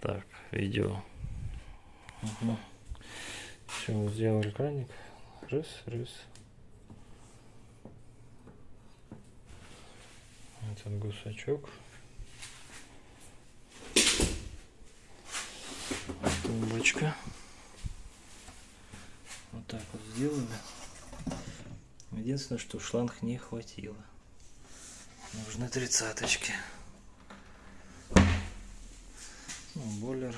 Так, видео. Угу. Все, вот сделали краник. Раз, раз. Этот гусачок. Тумбочка. Вот так вот сделали. Единственное, что шланг не хватило. Нужны тридцаточки. Ну, бойлер